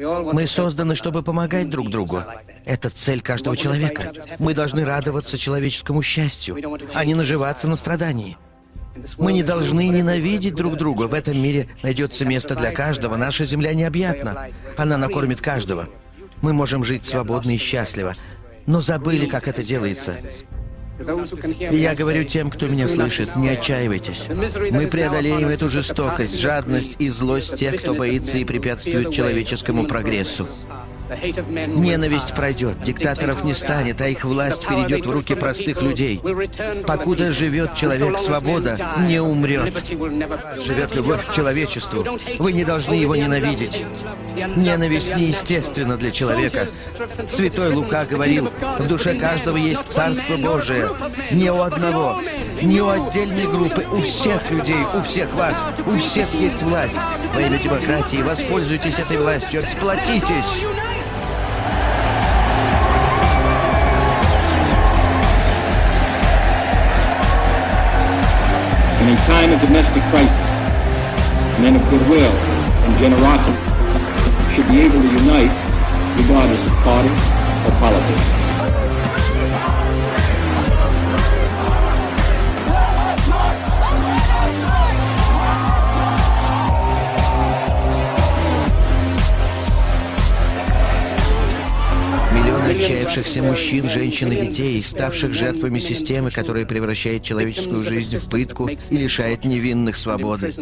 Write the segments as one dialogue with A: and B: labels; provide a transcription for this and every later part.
A: Мы созданы, чтобы помогать друг другу. Это цель каждого человека. Мы должны радоваться человеческому счастью, а не наживаться на страдании. Мы не должны ненавидеть друг друга. В этом мире найдется место для каждого. Наша земля необъятна. Она накормит каждого. Мы можем жить свободно и счастливо, но забыли, как это делается. И я говорю тем, кто меня слышит, не отчаивайтесь. Мы преодолеем эту жестокость, жадность и злость тех, кто боится и препятствует человеческому прогрессу. Ненависть пройдет, диктаторов не станет, а их власть перейдет в руки простых людей. Покуда живет человек, свобода не умрет. Живет любовь к человечеству. Вы не должны его ненавидеть. Ненависть неестественна для человека. Святой Лука говорил, в душе каждого есть Царство Божие. Не у одного, не у отдельной группы, у всех людей, у всех вас, у всех есть власть. Во имя демократии воспользуйтесь этой властью, сплотитесь.
B: Time of domestic crisis, men of goodwill and generosity should be able to unite regardless of party or politics.
A: Отчаявшихся мужчин, женщин и детей, ставших жертвами системы, которая превращает человеческую жизнь в пытку и лишает невинных свободы.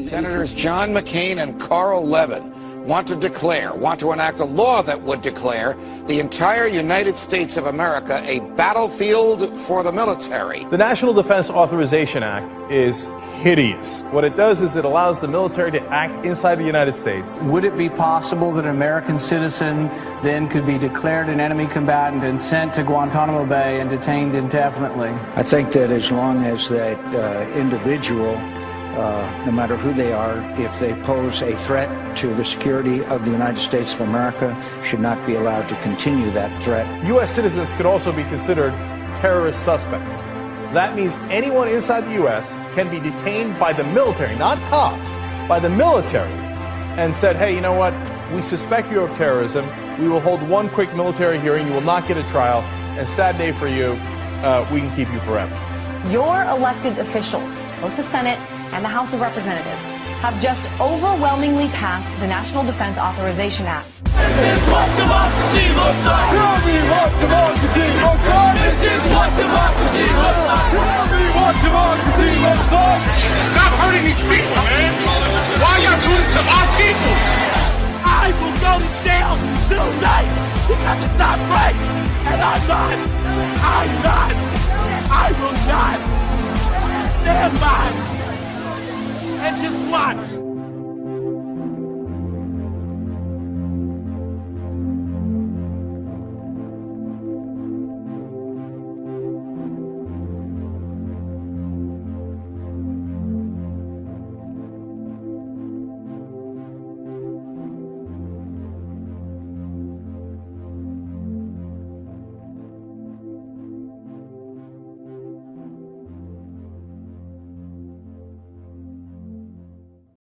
C: Want to declare, want to enact a law that would declare the entire United States of America a battlefield for the military.
D: The National Defense Authorization Act is hideous. What it does is it allows the military to act inside the United States.
E: Would it be possible that an American citizen then could be declared an enemy combatant and sent to Guantanamo Bay and detained indefinitely?
F: I think that as long as that uh, individual uh, no matter who they are, if they pose a threat to the security of the United States of America, should not be allowed to continue that threat.
D: U.S. citizens could also be considered terrorist suspects. That means anyone inside the U.S. can be detained by the military, not cops, by the military, and said, hey, you know what? We suspect you of terrorism. We will hold one quick military hearing. You will not get a trial. And sad day for you. Uh, we can keep you forever.
G: Your elected officials, both the Senate and the House of Representatives have just overwhelmingly passed the National Defense Authorization Act.
H: This is what democracy looks like. Tell me what democracy looks like. This is what democracy looks like. Tell me what democracy looks like.
I: Stop hurting these people, man. Why y'all doing this to our people?
H: I will go to jail tonight because it's not right. And I'm not. I'm not. I will not stand by and just watch